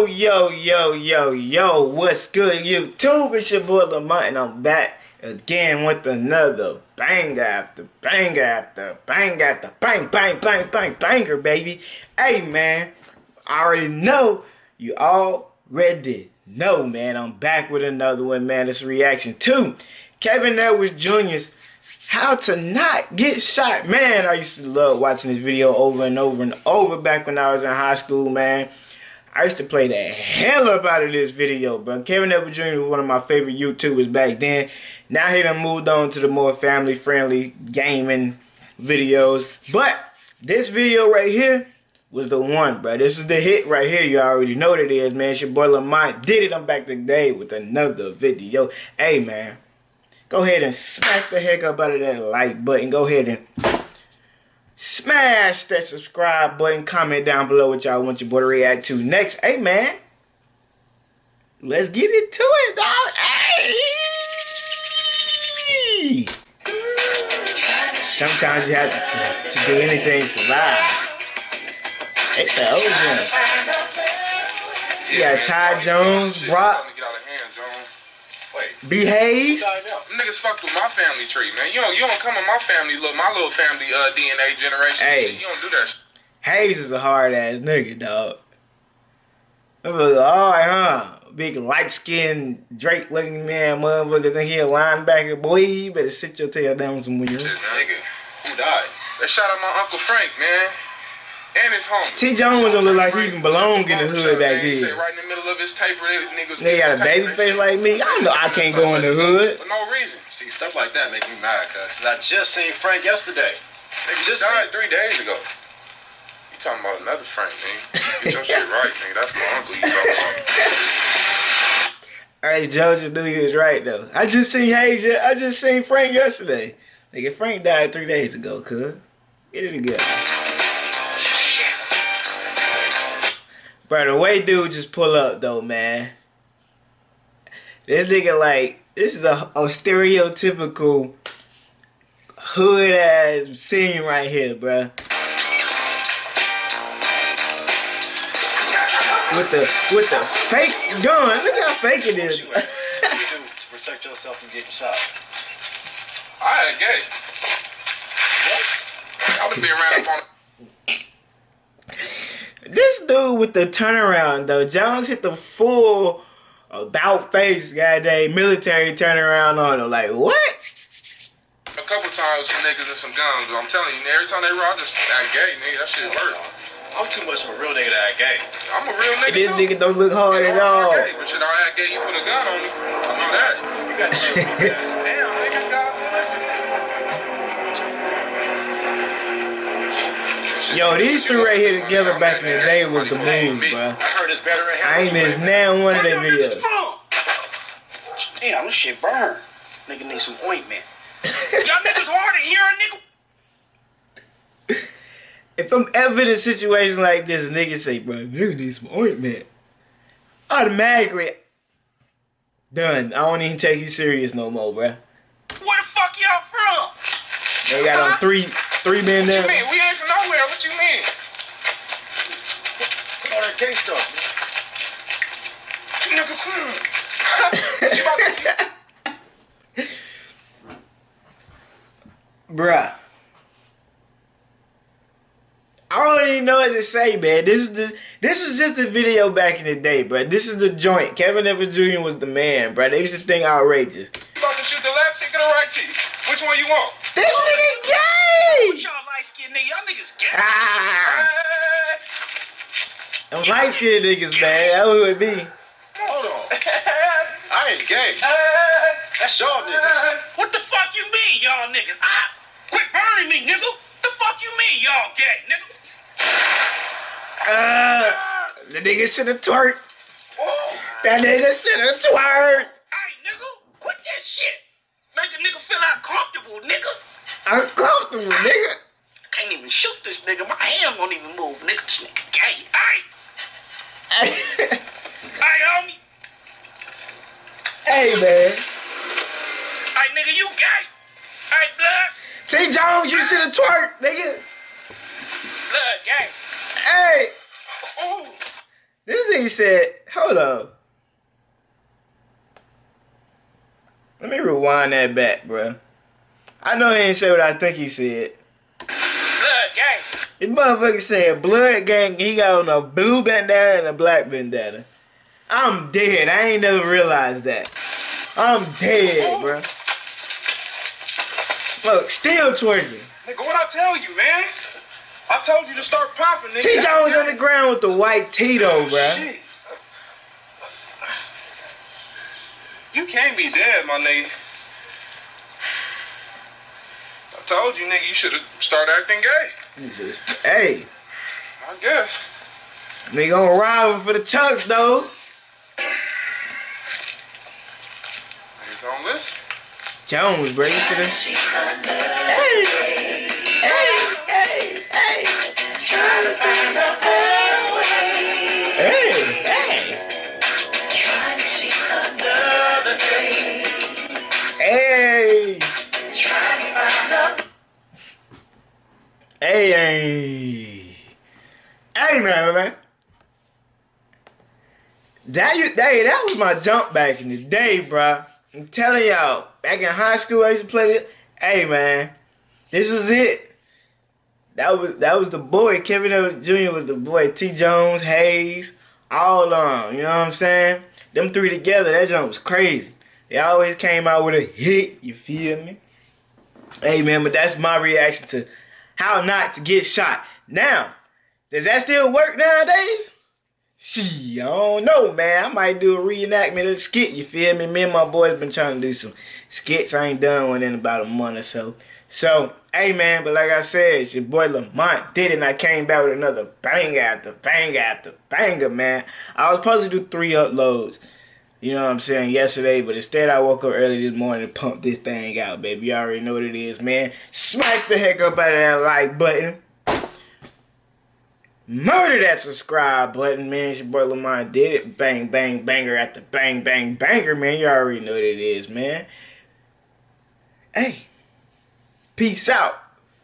Yo, yo, yo, yo, yo, what's good, YouTube? It's your boy Lamont, and I'm back again with another banger after banger after banger after bang, bang, bang, bang, banger, baby. Hey, man, I already know you all already know, man. I'm back with another one, man. It's reaction to Kevin Edwards Jr.'s How to Not Get Shot. Man, I used to love watching this video over and over and over back when I was in high school, man. I used to play the hell up out of this video, but Kevin Edwards Jr. was one of my favorite YouTubers back then. Now he done moved on to the more family-friendly gaming videos. But this video right here was the one, bro. This is the hit right here. You already know what it is, man. It's your boy Lamont did it. I'm back today with another video. Hey, man. Go ahead and smack the heck up out of that like button. Go ahead and Smash that subscribe button. Comment down below what y'all want your boy to react to next. Hey, man. Let's get into it, dog. Hey! Sometimes you have to, to do anything to survive. It's the OG. You got Ty Jones, Brock, Behave. Niggas fucked with my family tree, man. You don't you don't come in my family, look, my little family uh, DNA generation. Hey, you don't do that. Hayes is a hard ass nigga, dog. All right, huh? Big light skinned Drake looking man, motherfucker. Think he a linebacker, boy. You better sit your tail down somewhere. Shit, nigga. Who died? They shot at my uncle Frank, man. And his homie. T. Jones don't look like he even belong in the hood back then. Right in the middle of his taper, niggas. They got a baby face like me. I know I can't go in the hood. For no reason. See, stuff like that make me mad, cuz. I just seen Frank yesterday. Nigga just died three days ago. You talking about another Frank, man. Get your shit right, nigga. That's my uncle you talking about. All right, Joe just knew he was right, though. I just seen Hayes. I just seen Frank yesterday. Nigga, Frank died three days ago, cuz. Get it together. Bro, the way dude just pull up though, man. This nigga like this is a, a stereotypical hood ass scene right here, bro. With the with the fake gun. Look how fake it is. What do you do to protect yourself from getting shot? I ain't gay. What? I would be around up on this dude with the turnaround though, Jones hit the full about face goddamn military turnaround on him. Like what? A couple times some niggas and some guns, but I'm telling you, every time they rock, just act gay, nigga. That shit hurt. I'm too much of a real nigga to act gay. I'm a real nigga. This too. nigga don't look hard at all. Gay, but shit, I act gay, you put a gun on me. I know that. You got to Yo, these three right here together back in the day was the move, bro. I ain't missed now one of their videos. Damn, this shit burn. Nigga need some ointment. Y'all niggas hard in here, nigga. If I'm ever in a situation like this, nigga say, bro, nigga need some ointment. Automatically, done. I don't even take you serious no more, bro. Where the fuck y'all from? They got on three three men there. What you mean? We ain't from nowhere. What you mean? All that gay stuff. Nigga, come Bruh. I don't even know what to say, man. This is the this was just a video back in the day, bro. This is the joint. Kevin Edwards Jr. was the man, bro. They used to think outrageous. You about to shoot the left cheek or the right cheek? Which one you want? This nigga gay! Y'all light skinned nigga, y'all niggas gay. Ah. Them light skinned niggas, man. That would be. Hold on. I ain't gay. That's y'all niggas. What the fuck you mean, y'all niggas? Ah, quit burning me, nigga. The fuck you mean, y'all gay, nigga? Uh, the nigga should have twerked. Oh. That nigga should have twerked. Hey, nigga, quit that shit. Make a nigga feel uncomfortable, nigga. Uncomfortable, nigga. I can't even shoot this nigga. My hand won't even move, nigga. This nigga gay. Nigga. Blood, gay. Hey. This nigga said, hold up. Let me rewind that back, bro. I know he ain't say what I think he said. Blood gang. This motherfucker said blood gang. He got on a blue bandana and a black bandana. I'm dead. I ain't never realized that. I'm dead, bro. Look, still twerking. Nigga, what I tell you, man? I told you to start popping, nigga. T Jones on the ground with the white Tito, oh, bro. Shit. You can't be dead, my nigga. I told you, nigga, you should have started acting gay. He just, hey, I guess. Nigga gonna ride for the chucks though. Niggas don't listen. Jones, bro, you should have. Hey, Hey, hey. Hey. Hey, hey. Hey, man. That, you, that, that was my jump back in the day, bro. I'm telling y'all, back in high school, I used to play this. Hey, man, this was it. That was that was the boy. Kevin Edwards Jr. was the boy. T. Jones, Hayes, all on. You know what I'm saying? Them three together, that jump was crazy. They always came out with a hit. You feel me? Hey, man, but that's my reaction to how not to get shot. Now, does that still work nowadays? She, I don't know, man. I might do a reenactment of the skit, you feel me? Me and my boys been trying to do some skits. I ain't done one in about a month or so. So, hey, man, but like I said, it's your boy Lamont did it, and I came back with another banger after banger after banger, man. I was supposed to do three uploads, you know what I'm saying, yesterday, but instead I woke up early this morning to pump this thing out, baby. You already know what it is, man. Smack the heck up out of that like button. Murder that subscribe button, man. It's your boy Lamont did it. Bang, bang, banger after bang, bang, banger, man. You already know what it is, man. Hey, peace out,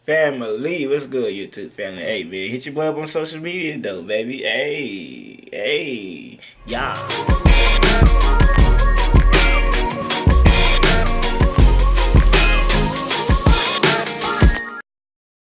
family. What's good, YouTube family? Hey, man, hit your boy up on social media, though, baby. Hey, hey, y'all.